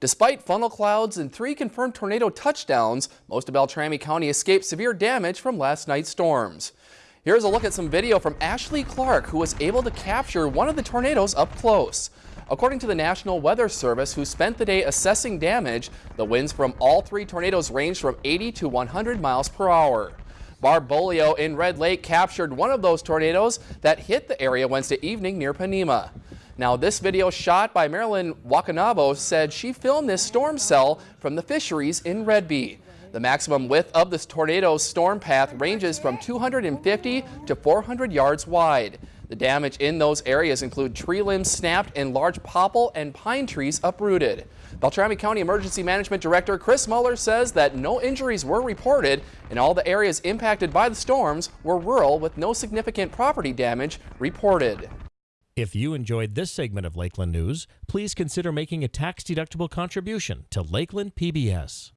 Despite funnel clouds and three confirmed tornado touchdowns, most of Beltrami County escaped severe damage from last night's storms. Here's a look at some video from Ashley Clark, who was able to capture one of the tornadoes up close. According to the National Weather Service, who spent the day assessing damage, the winds from all three tornadoes ranged from 80 to 100 miles per hour. Barb Bolio in Red Lake captured one of those tornadoes that hit the area Wednesday evening near Ponemah. Now, this video shot by Marilyn Wakanabo said she filmed this storm cell from the fisheries in Red Redby. The maximum width of this tornado's storm path ranges from 250 to 400 yards wide. The damage in those areas include tree limbs snapped and large popple and pine trees uprooted. Beltrami County Emergency Management Director Chris Muller says that no injuries were reported and all the areas impacted by the storms were rural with no significant property damage reported. If you enjoyed this segment of Lakeland News, please consider making a tax-deductible contribution to Lakeland PBS.